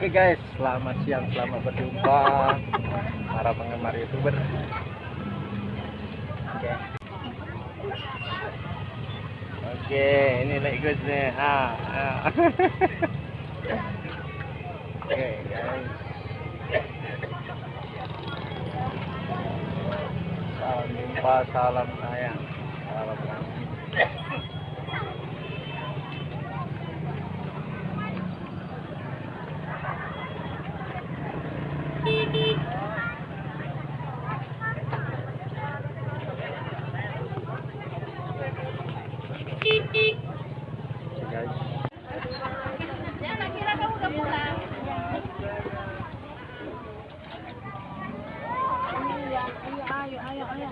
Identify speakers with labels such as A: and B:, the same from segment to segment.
A: Oke guys, selamat siang, selamat berjumpa para penggemar youtuber. Oke. Oke, ini good nih. Ah, ah. Oke guys. Salam jumpa, salam sayang, salam kasih. guys.
B: Ya, tak kira kamu udah pulang. Iya, ayo, ayo, ayo, ayo.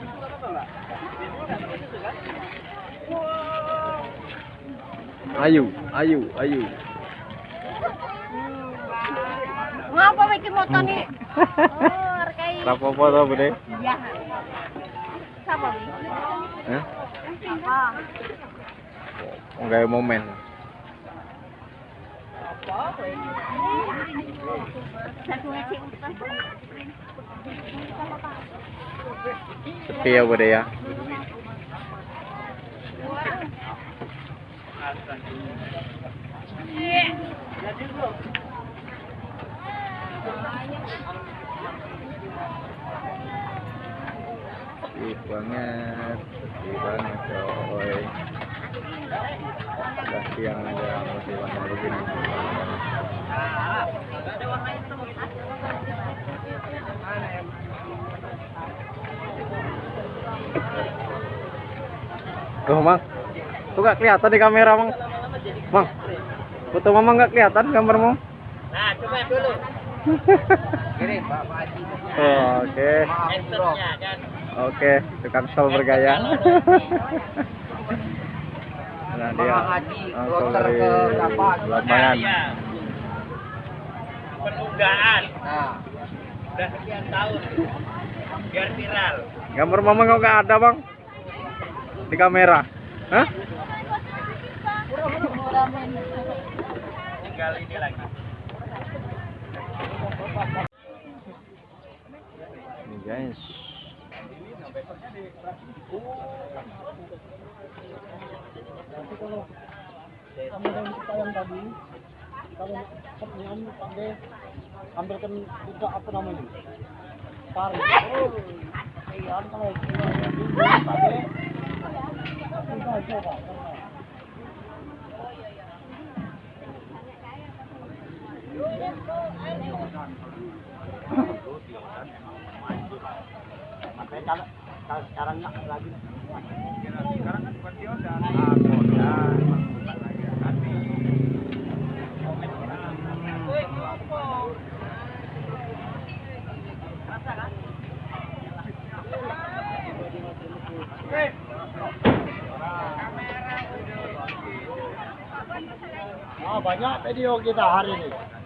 A: Ayu, ayu, ayu.
B: Ngapa bikin motor nih? Oh,
A: foto bude?
B: Iya. Apa?
A: Enggak momen.
B: Utang.
A: Sepi ya bude ya. Sepi banget, banget. Udah siang aja masih banyak begini. Tuh. Tuh gak kelihatan di kamera, Mang. Mang. Foto Mama nggak kelihatan gambarmu?
C: Nah, coba dulu.
A: Ini, Oh, Oke.
C: Kan.
A: Oke, tukang sol bergaya. nah, dia langsung dari Lambangan.
C: Iya. Penundaan.
A: Nah,
C: Udah sekian tahun. Biar viral.
A: gambar mama kok nggak ada bang di kamera? Hah?
C: Tinggal ini lagi.
A: Ini guys.
D: Kami yang kita yang tadi, kalau pakai ambilkan juga apa namanya? Tarik. Oh, iya, kalau pakai kita coba. Makanya kalau kalau sekarang nggak lagi Ah, banyak video kita hari ini.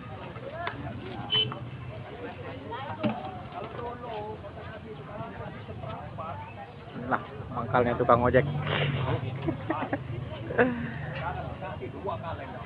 A: Lah, mangkalnya tukang ojek.